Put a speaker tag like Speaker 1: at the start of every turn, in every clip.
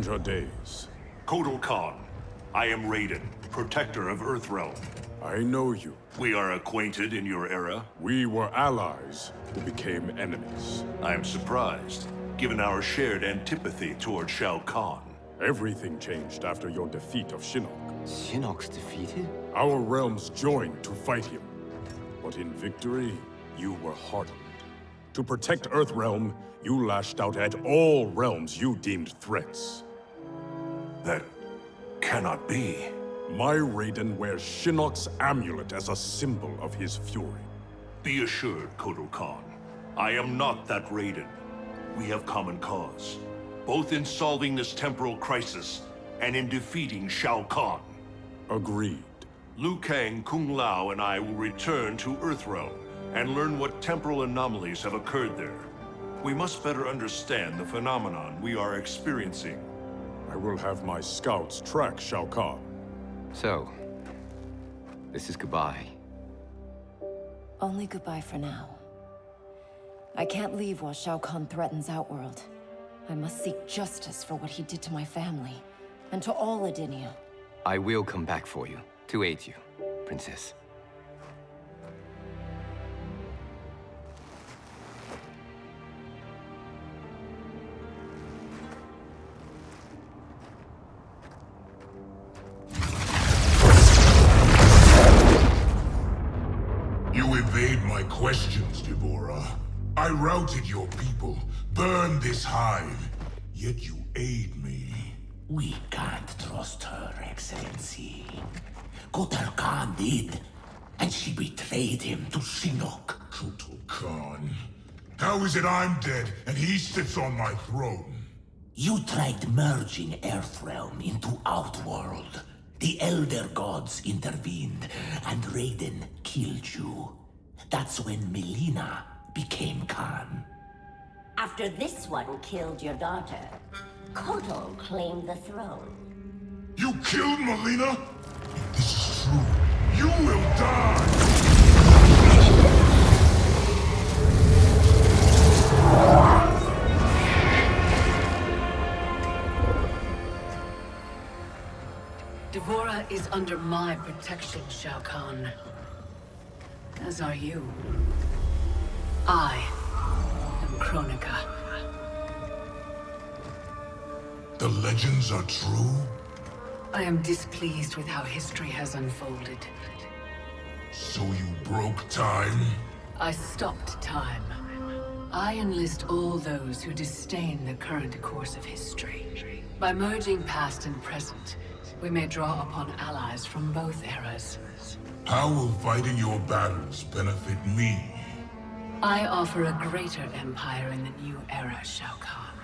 Speaker 1: known stranger days.
Speaker 2: Kotal Khan, I am Raiden, protector of Earthrealm.
Speaker 1: I know you.
Speaker 2: We are acquainted in your era.
Speaker 1: We were allies who became enemies.
Speaker 2: I am surprised, given our shared antipathy toward Shao Kahn.
Speaker 1: Everything changed after your defeat of Shinnok.
Speaker 3: Shinnok's defeated?
Speaker 1: Our realms joined to fight him. But in victory, you were hardened. To protect Earthrealm, you lashed out at all realms you deemed threats.
Speaker 2: That cannot be.
Speaker 1: My Raiden wears Shinnok's amulet as a symbol of his fury.
Speaker 2: Be assured, Kotal Khan. I am not that Raiden. We have common cause. Both in solving this temporal crisis, and in defeating Shao Kahn.
Speaker 1: Agreed.
Speaker 2: Liu Kang, Kung Lao, and I will return to Earthrealm and learn what temporal anomalies have occurred there. We must better understand the phenomenon we are experiencing.
Speaker 1: I will have my scouts track Shao Kahn.
Speaker 3: So, this is goodbye.
Speaker 4: Only goodbye for now. I can't leave while Shao Kahn threatens Outworld. I must seek justice for what he did to my family, and to all Edenia.
Speaker 3: I will come back for you, to aid you, Princess.
Speaker 5: I'm dead and he sits on my throne?
Speaker 6: You tried merging Earthrealm into Outworld. The Elder Gods intervened, and Raiden killed you. That's when Mileena became Khan.
Speaker 7: After this one killed your daughter, Kotal claimed the throne.
Speaker 5: You killed Mileena? If this is true, you will die!
Speaker 8: D'Vorah is under my protection, Shao Kahn. As are you. I am Kronika.
Speaker 5: The legends are true?
Speaker 8: I am displeased with how history has unfolded.
Speaker 5: So you broke time?
Speaker 8: I stopped time. I enlist all those who disdain the current course of history. By merging past and present, we may draw upon allies from both eras.
Speaker 5: How will fighting your battles benefit me?
Speaker 8: I offer a greater empire in the new era, Shao Kahn.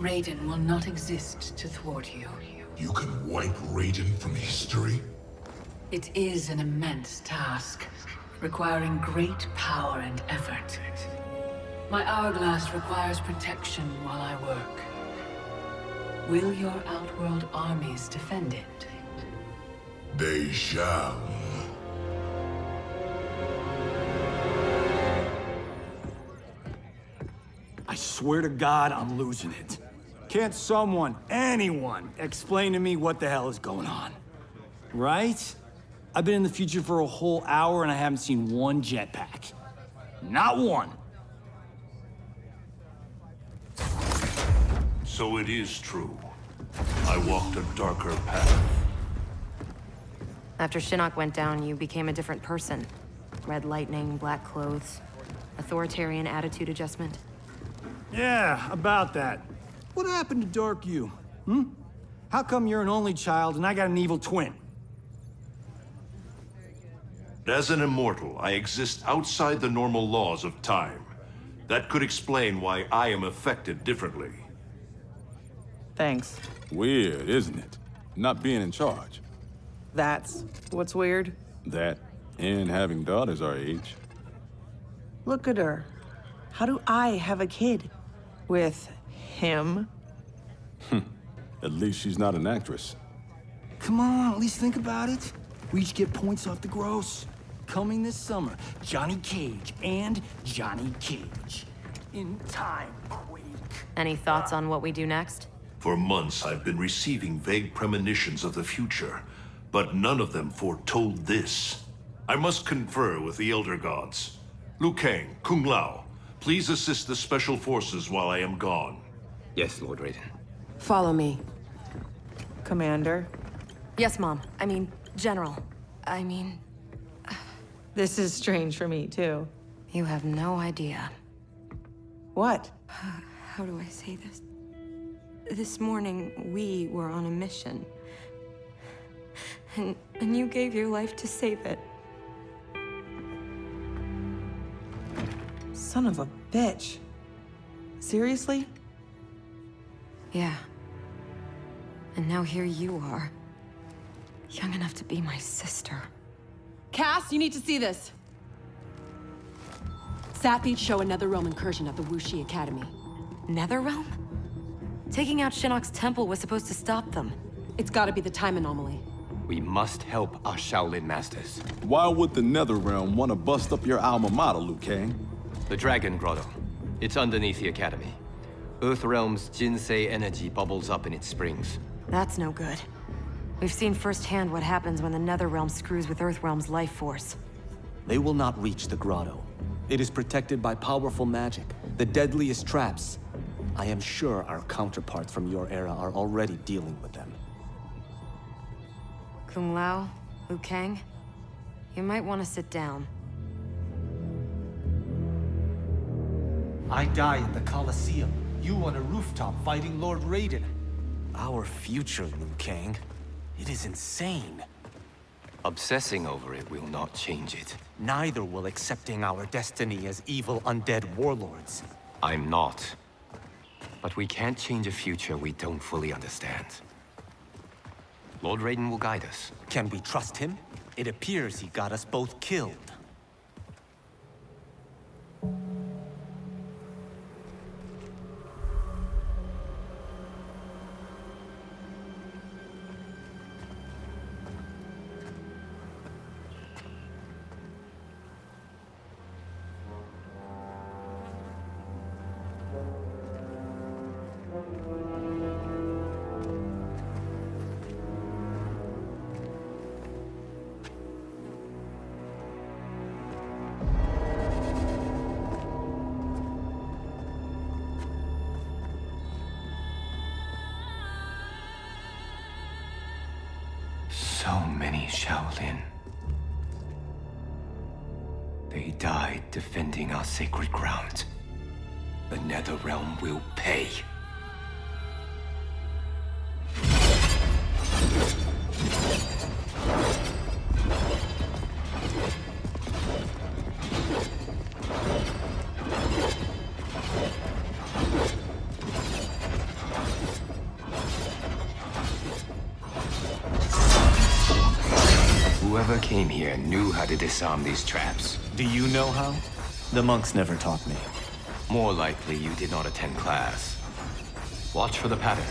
Speaker 8: Raiden will not exist to thwart you.
Speaker 5: You can wipe Raiden from history?
Speaker 8: It is an immense task, requiring great power and effort. My hourglass requires protection while I work. Will your Outworld armies defend it?
Speaker 5: They shall.
Speaker 9: I swear to God, I'm losing it. Can't someone, anyone, explain to me what the hell is going on? Right? I've been in the future for a whole hour and I haven't seen one jetpack. Not one.
Speaker 2: So it is true. I walked a darker path.
Speaker 4: After Shinnok went down, you became a different person. Red lightning, black clothes. Authoritarian attitude adjustment.
Speaker 9: Yeah, about that. What happened to Dark You? Hmm? How come you're an only child and I got an evil twin?
Speaker 2: As an immortal, I exist outside the normal laws of time. That could explain why I am affected differently.
Speaker 10: Thanks.
Speaker 11: Weird, isn't it? Not being in charge.
Speaker 10: That's what's weird?
Speaker 11: That, and having daughters our age.
Speaker 10: Look at her. How do I have a kid? With him? Hmm.
Speaker 11: At least she's not an actress.
Speaker 9: Come on, at least think about it. We each get points off the gross. Coming this summer, Johnny Cage and Johnny Cage. In time, Quake.
Speaker 4: Any thoughts on what we do next?
Speaker 2: For months, I've been receiving vague premonitions of the future, but none of them foretold this. I must confer with the Elder Gods. Liu Kang, Kung Lao, please assist the Special Forces while I am gone.
Speaker 3: Yes, Lord Raiden.
Speaker 12: Follow me.
Speaker 10: Commander?
Speaker 4: Yes, Mom. I mean, General. I mean...
Speaker 10: This is strange for me, too.
Speaker 4: You have no idea.
Speaker 10: What?
Speaker 12: How do I say this? This morning, we were on a mission. And, and you gave your life to save it.
Speaker 10: Son of a bitch. Seriously?
Speaker 12: Yeah. And now here you are. Young enough to be my sister.
Speaker 13: Cass, you need to see this. Sathies show another realm incursion at the Wu Shi Academy.
Speaker 4: Netherrealm? Taking out Shinnok's temple was supposed to stop them.
Speaker 13: It's gotta be the time anomaly.
Speaker 3: We must help our Shaolin masters.
Speaker 11: Why would the Netherrealm want to bust up your alma mater, Liu Kang?
Speaker 3: The Dragon Grotto. It's underneath the Academy. Earthrealm's Jinsei energy bubbles up in its springs.
Speaker 4: That's no good. We've seen firsthand what happens when the Netherrealm screws with Earthrealm's life force.
Speaker 14: They will not reach the grotto. It is protected by powerful magic, the deadliest traps. I am sure our counterparts from your era are already dealing with them.
Speaker 4: Kung Lao, Liu Kang, you might want to sit down.
Speaker 6: I die in the Colosseum. You on a rooftop fighting Lord Raiden.
Speaker 14: Our future, Liu Kang. It is insane.
Speaker 3: Obsessing over it will not change it.
Speaker 14: Neither will accepting our destiny as evil undead warlords.
Speaker 3: I'm not. But we can't change a future we don't fully understand. Lord Raiden will guide us.
Speaker 14: Can we trust him? It appears he got us both killed.
Speaker 3: So many Shaolin. They died defending our sacred ground. The Netherrealm will pay. How to disarm these traps.
Speaker 14: Do you know how? The monks never taught me.
Speaker 3: More likely you did not attend class. Watch for the pattern.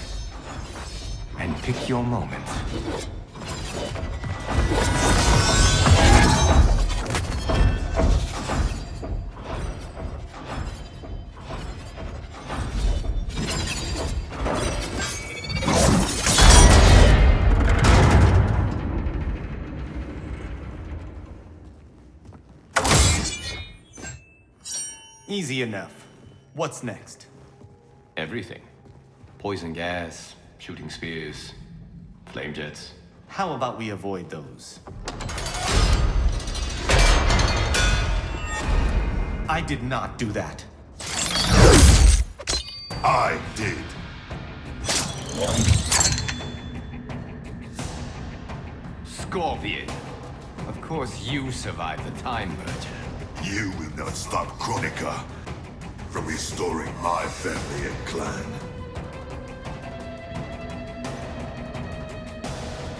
Speaker 3: And pick your moment.
Speaker 14: Easy enough. What's next?
Speaker 3: Everything. Poison gas, shooting spears, flame jets.
Speaker 14: How about we avoid those? I did not do that.
Speaker 5: I did.
Speaker 3: Scorpion. Of course you survived the Time Merger.
Speaker 5: You will not stop Kronika from restoring my family and clan.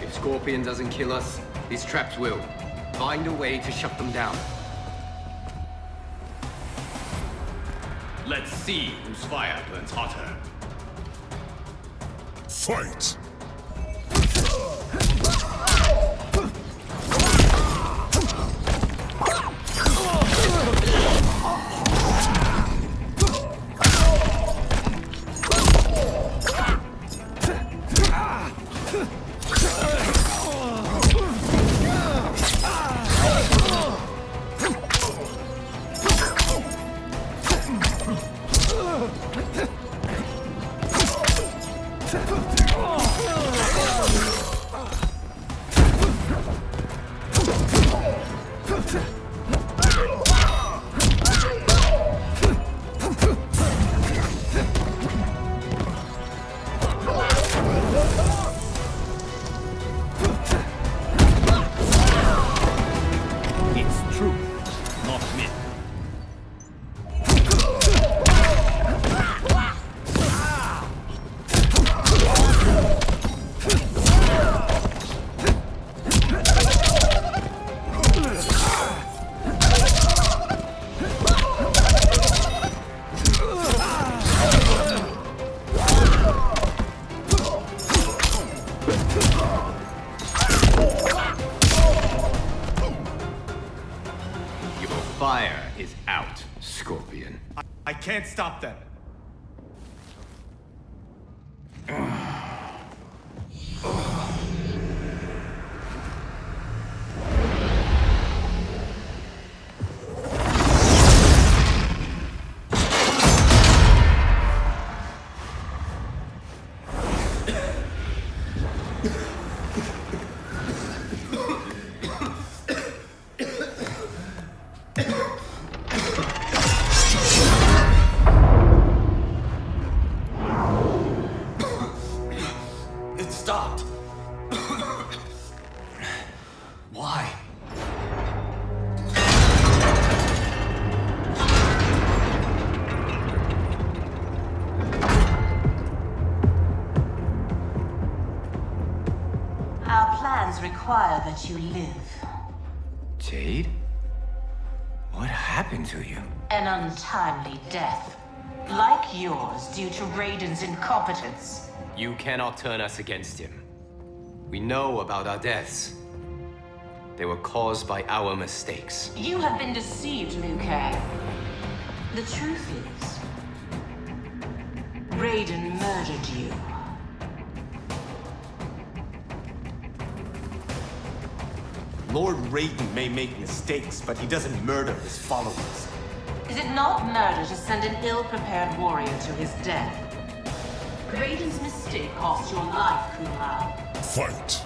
Speaker 3: If Scorpion doesn't kill us, these traps will. Find a way to shut them down. Let's see whose fire burns hotter.
Speaker 5: Fight!
Speaker 9: Stop them.
Speaker 15: You live.
Speaker 3: Jade? What happened to you?
Speaker 15: An untimely death. Like yours, due to Raiden's incompetence.
Speaker 3: You cannot turn us against him. We know about our deaths. They were caused by our mistakes.
Speaker 15: You have been deceived, Liu Kang. The truth is, Raiden murdered you.
Speaker 14: Lord Raiden may make mistakes, but he doesn't murder his followers.
Speaker 15: Is it not murder to send an ill-prepared warrior to his death? Raiden's mistake cost your life, Kung Lao.
Speaker 5: Fight!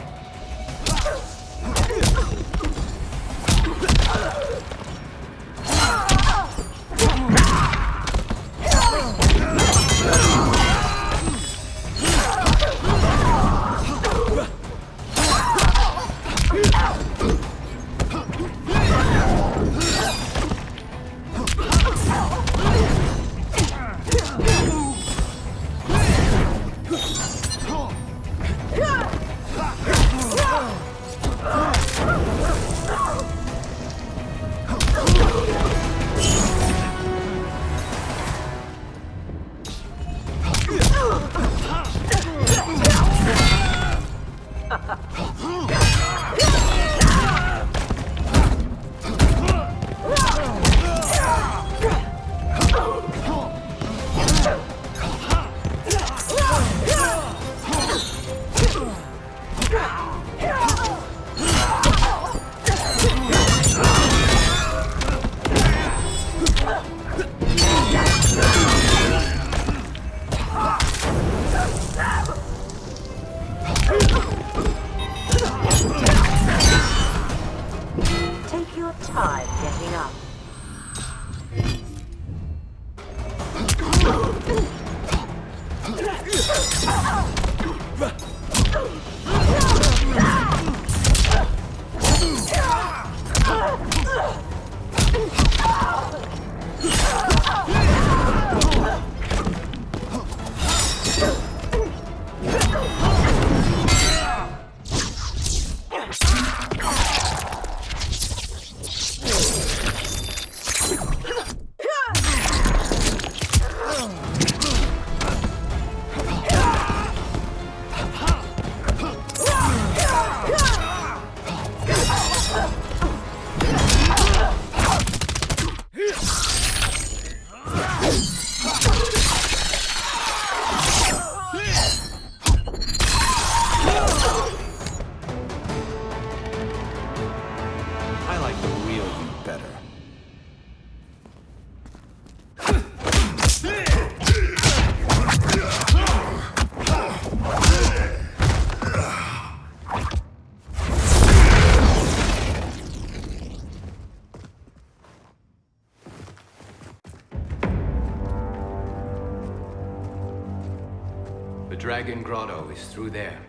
Speaker 3: Dragon Grotto is through there.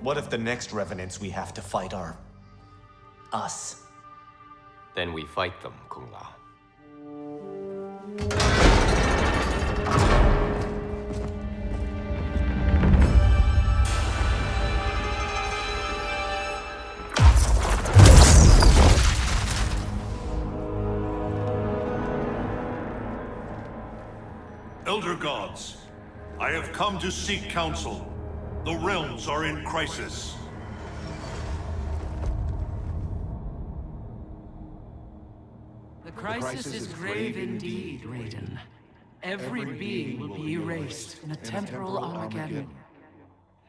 Speaker 16: What if the next Revenants we have to fight are... us?
Speaker 3: Then we fight them, Kung Lao.
Speaker 2: Come to seek counsel. The realms are in crisis.
Speaker 17: The crisis, is grave indeed, Raiden. Every being will be erased in a temporal Armageddon.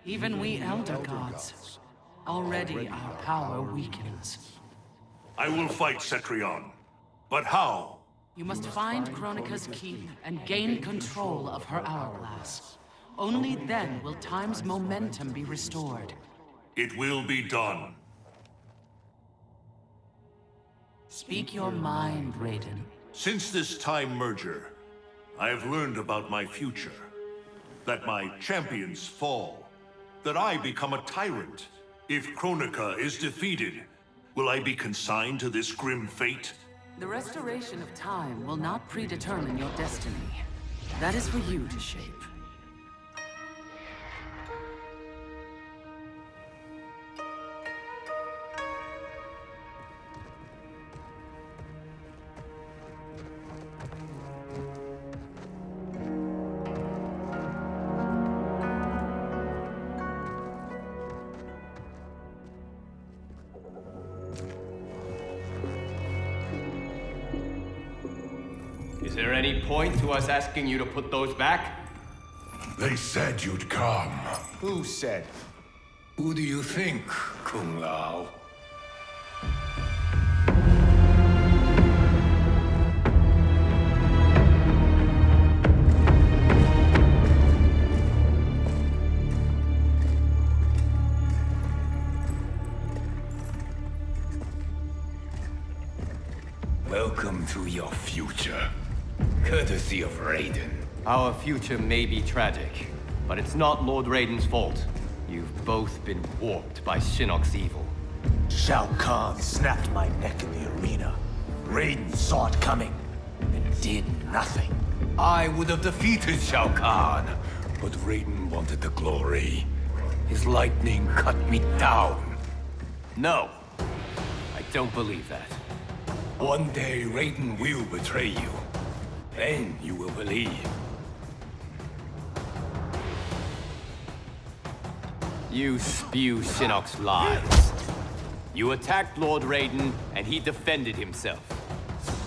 Speaker 17: Even we Elder Gods. Already our power weakens.
Speaker 2: I will fight Cetrion. But how?
Speaker 17: You must find Kronika's key and gain control of her hourglass. Only then will time's momentum be restored.
Speaker 2: It will be done.
Speaker 17: Speak your mind, Raiden.
Speaker 2: Since this time merger, I have learned about my future. That my champions fall. That I become a tyrant. If Kronika is defeated, will I be consigned to this grim fate?
Speaker 17: The restoration of time will not predetermine your destiny. That is for you to shape.
Speaker 3: Us asking you to put those back?
Speaker 18: They said you'd come.
Speaker 16: Who said?
Speaker 18: Who do you think, Kung Lao?
Speaker 19: Courtesy of Raiden.
Speaker 3: Our future may be tragic, but it's not Lord Raiden's fault. You've both been warped by Shinnok's evil.
Speaker 14: Shao Kahn snapped my neck in the arena. Raiden saw it coming and did nothing.
Speaker 19: I would have defeated Shao Kahn, but Raiden wanted the glory. His lightning cut me down.
Speaker 3: No, I don't believe that.
Speaker 19: One day Raiden will betray you. Then you will believe.
Speaker 3: You spew Shinnok's lies. You attacked Lord Raiden, and he defended himself.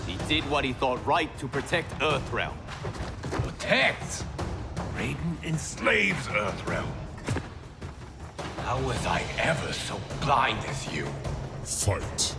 Speaker 3: He did what he thought right to protect Earthrealm.
Speaker 19: Protect? Raiden enslaves Earthrealm. How was I ever so blind as you?
Speaker 18: Fight.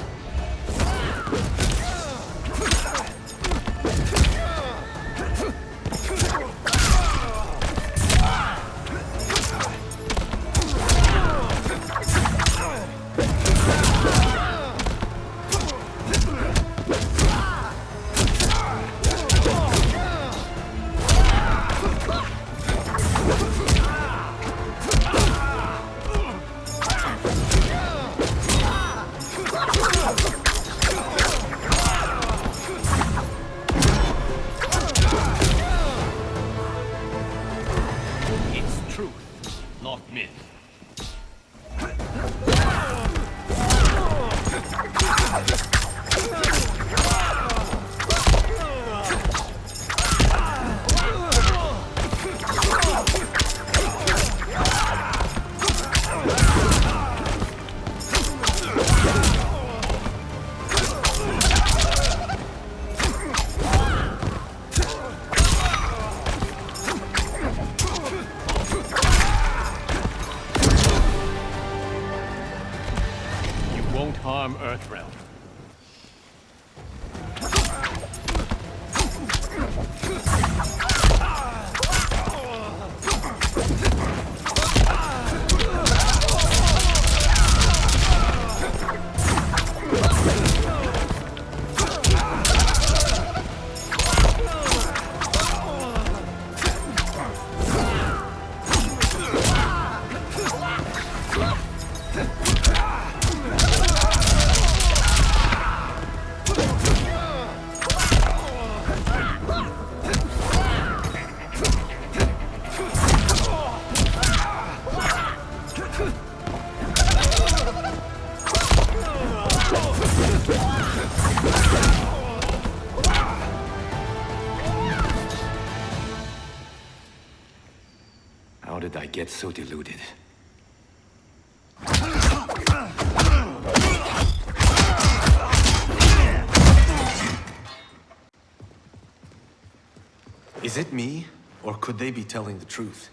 Speaker 14: Could they be telling the truth?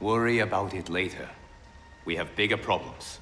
Speaker 3: Worry about it later. We have bigger problems.